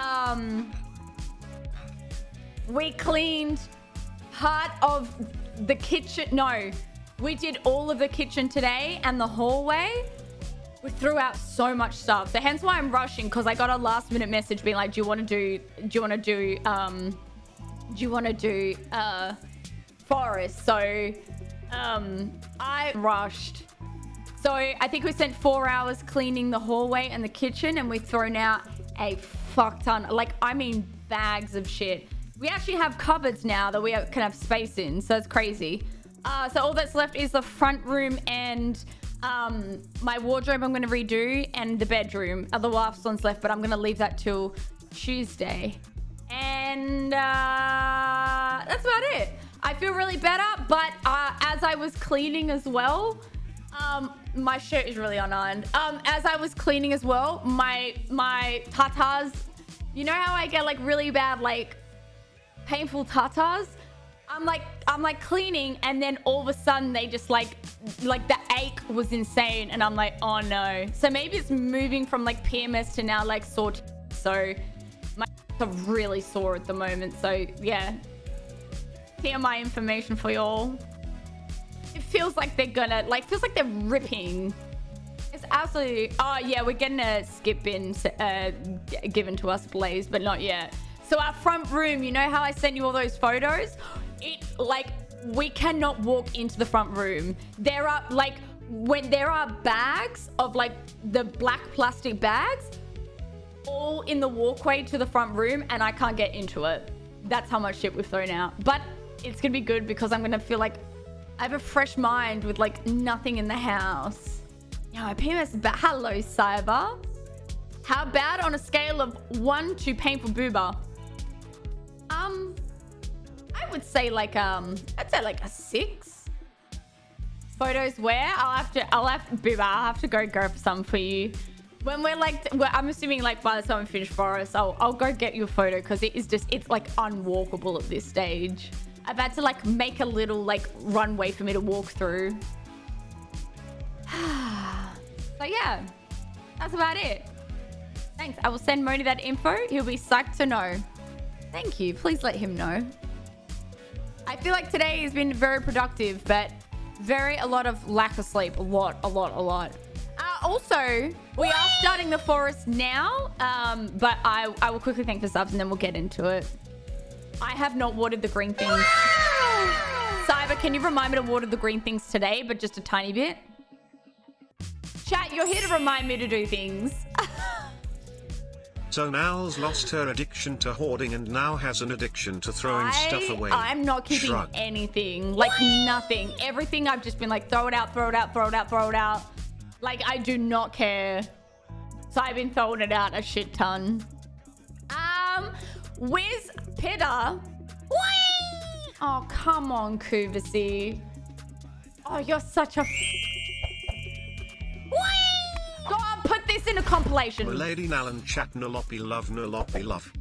Um, we cleaned part of the kitchen. No, we did all of the kitchen today and the hallway. We threw out so much stuff. So hence why I'm rushing because I got a last minute message being like, do you want to do, do you want to do, um, do you want to do, uh, forest? So, um, I rushed. So I think we spent four hours cleaning the hallway and the kitchen and we've thrown out a fuck ton. Like, I mean, bags of shit. We actually have cupboards now that we can have space in. So it's crazy. Uh, so all that's left is the front room and um, my wardrobe I'm going to redo and the bedroom. Other last one's left, but I'm going to leave that till Tuesday. And uh, that's about it. I feel really better, but uh, as I was cleaning as well, um, my shirt is really unironed. Um, as I was cleaning as well, my my tatas, you know how I get like really bad like painful tatas? I'm like I'm like cleaning and then all of a sudden they just like like the ache was insane and I'm like oh no. So maybe it's moving from like PMS to now like sore. So my are really sore at the moment. So yeah. Here my information for y'all feels like they're gonna like feels like they're ripping. It's absolutely oh yeah we're getting a skip bin uh, given to us blaze but not yet. So our front room you know how i sent you all those photos? It like we cannot walk into the front room. There are like when there are bags of like the black plastic bags all in the walkway to the front room and i can't get into it. That's how much shit we've thrown out. But it's gonna be good because i'm gonna feel like I have a fresh mind with like nothing in the house. My PMS bad. Hello, Cyber. How bad on a scale of one to painful booba? Um, I would say like, um, I'd say like a six. Photos where? I'll have to, I'll have, booba, I'll have to go grab some for you. When we're like, I'm assuming like by the time we finish Forest, I'll, I'll go get your photo because it is just, it's like unwalkable at this stage. I've had to like make a little like runway for me to walk through. so yeah, that's about it. Thanks. I will send Moni that info. He'll be psyched to know. Thank you. Please let him know. I feel like today has been very productive, but very a lot of lack of sleep. A lot, a lot, a lot. Uh, also, we are starting the forest now, um, but I, I will quickly thank the subs and then we'll get into it. I have not watered the green things. Cyber, can you remind me to water the green things today, but just a tiny bit? Chat, you're here to remind me to do things. so Nals lost her addiction to hoarding and now has an addiction to throwing I, stuff away. I'm not keeping Shrug. anything. Like nothing. Everything I've just been like, throw it out, throw it out, throw it out, throw it out. Like, I do not care. So I've been throwing it out a shit ton. Um, Wiz Pitta. Oh, come on, Kuvasi. Oh, you're such a... Go on, put this in a compilation. Lady Nalan chat noloppy love noloppy love.